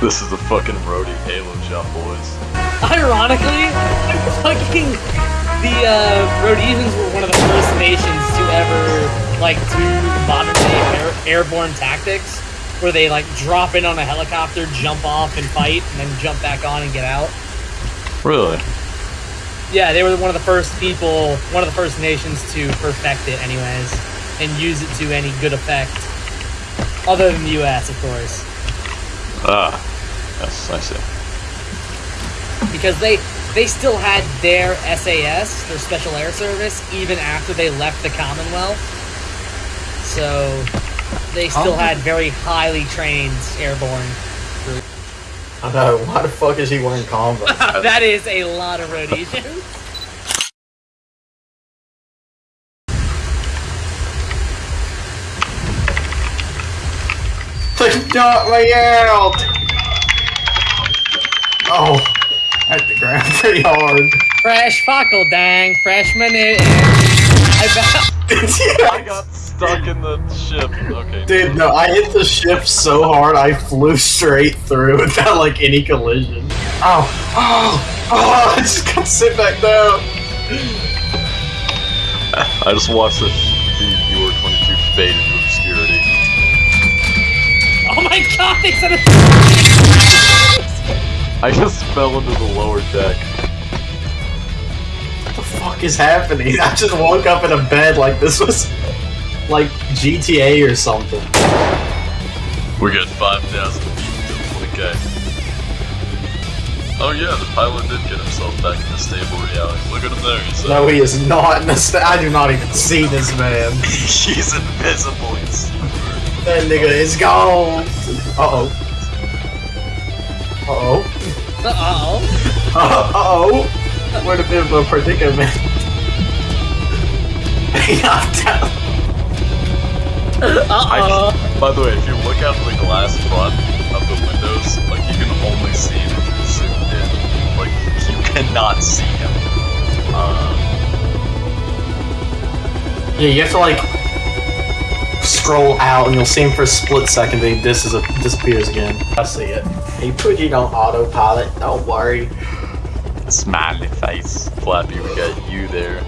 This is the fucking roadie Halo jump, boys. Ironically, fucking the uh, Rhodesians were one of the first nations to ever like do modern day air- airborne tactics, where they like drop in on a helicopter, jump off and fight, and then jump back on and get out. Really? Yeah, they were one of the first people, one of the first nations to perfect it, anyways, and use it to any good effect. Other than the U.S., of course, Ah. Yes, I see. because they they still had their SAS, their Special Air Service, even after they left the Commonwealth. So they still Oh. had very highly trained airborne. I know. Why the fuck is he wearing Converse? that is a lot of Rhodesians. They got me out! Oh, I hit the ground pretty hard. Fresh fuckle dang, freshman in. I bet. I got stuck in the ship. Okay. Dude, no, I hit the ship so hard I flew straight through without like any collision. Oh, oh, oh! I just got to sit back down. I just watched the, the viewer 22 fade into obscurity. Oh my god, they said it. I just fell into the lower deck. What the fuck is happening? I just woke up in a bed like this was like GTA or something. We got 5,000 feet to 20k. Oh yeah, the pilot did get himself back in into stable reality. Look at him there. He's, No, he is not in the sta- I do not even see this man. he's invisible. He's That nigga is gone. Uh oh. Uh oh. Uh oh. Uh oh. We're in a bit of a predicament. Yeah. Uh oh. I, by the way, if you look out the glass front of the windows, like you can only see him if you're zoomed in. Like you cannot see him. Uh, yeah, you have to like scroll out, and you'll see him for a split second. Then he dis- disappears again. I see it. He put it on autopilot. Don't worry. smiley face, Flappy. We got you there.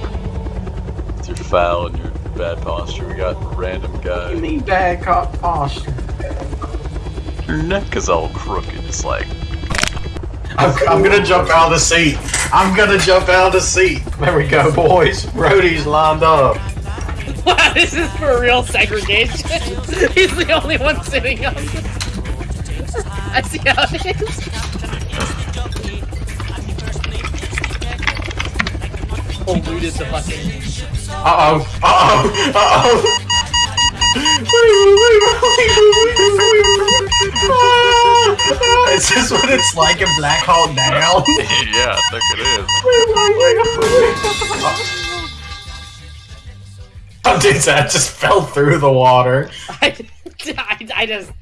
With your foul and your bad posture. We got random guy. You mean bad cop posture? Your neck is all crooked. It's like I'm, I'm gonna jump out of the seat. I'm gonna jump out of the seat. There we go, boys. Roadie's lined up. Wow, this is for real segregation. He's the only one sitting on the... I see how it is. Polluted the fucking... Uh oh. Uh oh. Uh oh. Is this what it's like in Black Hawk Down? yeah, I think it is. Dude, that just fell through the water. I, I, I just...